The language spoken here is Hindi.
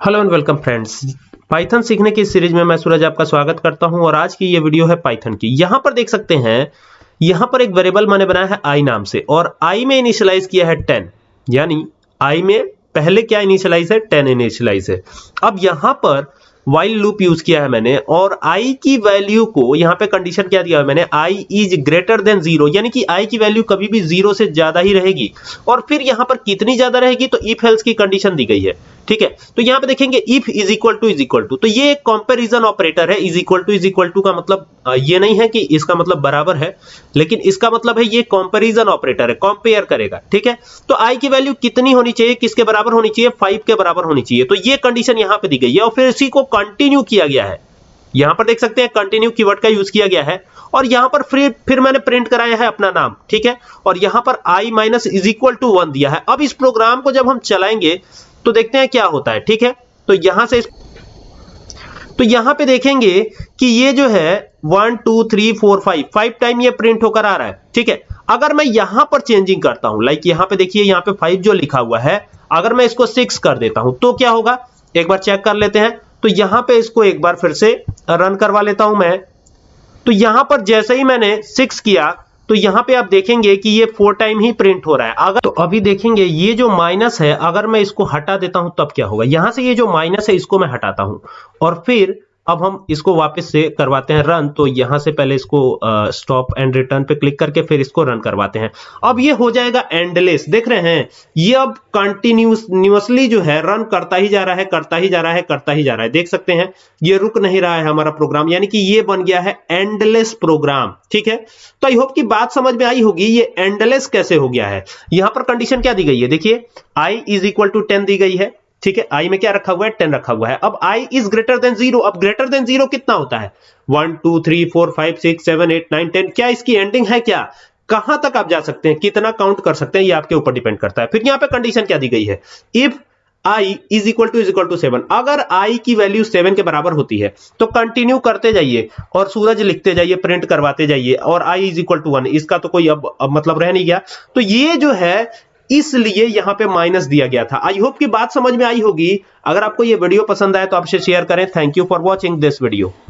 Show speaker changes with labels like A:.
A: Hello and welcome friends Python सीखने की सीरीज़ में मैं सूरज आपका स्वागत करता हूँ और आज की ये वीडियो है पाइथन की। यहाँ पर देख सकते हैं, यहाँ पर एक वेरिएबल मैंने बनाया है आई नाम से और आई में इनिशियलाइज किया है टेन यानी आई में पहले क्या इनिशियलाइज है? 10 इनिशियलाइज है। अब यहाँ पर वाइल लूप यूज़ किया है मैंने और आई की वैल्यू को, यहाँ पे कंडीशन क्या दिया है मैंने? I is greater than zero यानी कि आई की वैल्यू कभी भी ज़ीरो से ज़्यादा ही रहेगी। और फिर यहाँ पर कितनी ज़्यादा रहेगी? तो इफ़ हेल्स की कंडीशन दी गई है। ठीक है? तो यहाँ पे देखेंगे if is equal to is equal to तो ये एक कंपैरिजन ऑपरेटर है is equal to is equal to का मतलब ये नहीं है कि इसका मतलब बराबर है, लेकिन इसका मतलब है ये कंपैरिजन ऑपरेटर है कंपेयर करेगा, ठीक है? तो आई की वैल्यू कितनी होनी चाहिए, किसके बराबर होनी चाहिए? फाइव के बराबर होनी चाहिए। तो ये कंडीशन यहाँ पे दी गई है और फिर इसी को कंटिन्यू किया गया है। यहाँ पर देख सकते हैं कंटिन्यू कीवर्ड का यूज़ किया गया है और यहाँ पर फिर फिर मैंने प्रिंट कराया है अपना नाम, ठीक है? और यहाँ पर i minus is equal to one दिया है। अब इस प्रोग्राम को जब हम चलाएँगे तो देखते हैं क्या होता है, ठीक है? तो यहाँ से तो यहाँ पे देखेंगे कि ये जो है one two three four five five time ये प्रिंट होकर आ रहा है, ठीक है? अगर मैं यहाँ पर चेंजिंग करता हूँ लाइक यहाँ पे देखिए, यहाँ पे फाइव जो लिखा हुआ है, अगर मैं इसको सिक्स कर देता हूँ तो क्या होगा? एक बार चेक कर लेते हैं। तो यहाँ पे इसको एक बार फिर से रन करवा लेता हूँ मैं। तो यहाँ पर जैसे ही मैंने सिक्स किया तो यहाँ पे आप देखेंगे कि ये फोर टाइम ही प्रिंट हो रहा है। अगर तो अभी देखेंगे, ये जो माइनस है, अगर मैं इसको हटा देता हूँ, तब क्या होगा? यहाँ से ये जो माइनस है, इसको मैं हटाता हूँ। और फिर अब हम इसको वापस से करवाते हैं रन तो यहाँ से पहले इसको स्टॉप एंड रिटर्न पे क्लिक करके फिर इसको रन करवाते हैं। अब ये हो जाएगा एंडलेस देख रहे हैं, ये अब कंटिन्यूसली जो है रन करता ही जा रहा है, करता ही जा रहा है, करता ही जा रहा है। देख सकते हैं, ये रुक नहीं रहा है हमारा प्रोग्राम यानी कि ये बन गया है एंडलेस प्रोग्राम ठीक है? तो आई होप की बात समझ में आई होगी, ये एंडलेस कैसे हो गया है। यहाँ पर कंडीशन क्या दी गई है? देखिए I is equal to ten दी गई है। ठीक है आई में क्या रखा हुआ है? टेन रखा हुआ है। अब I is greater than zero अब ग्रेटर देन ज़ीरो कितना होता है? One two three four five six seven eight nine ten क्या इसकी एंडिंग है क्या? कहाँ तक आप जा सकते हैं? कितना काउंट कर सकते हैं? ये आपके ऊपर डिपेंड करता है। फिर यहाँ पे कंडीशन क्या दी गई है? If i is equal to is equal to seven अगर i की वैल्यू सेवन के बराबर होती है तो कंटिन्यू करते जाइए और सूरज लिखते जाइए प्रिंट करवाते जाइए और i is equal to one इसका तो कोई अब, अब मतलब रह नहीं गया। तो ये जो है इसलिए यहाँ पे माइनस दिया गया था। आई होप की बात समझ में आई होगी। अगर आपको ये वीडियो पसंद आए तो आपसे शेयर करें। Thank you for watching this video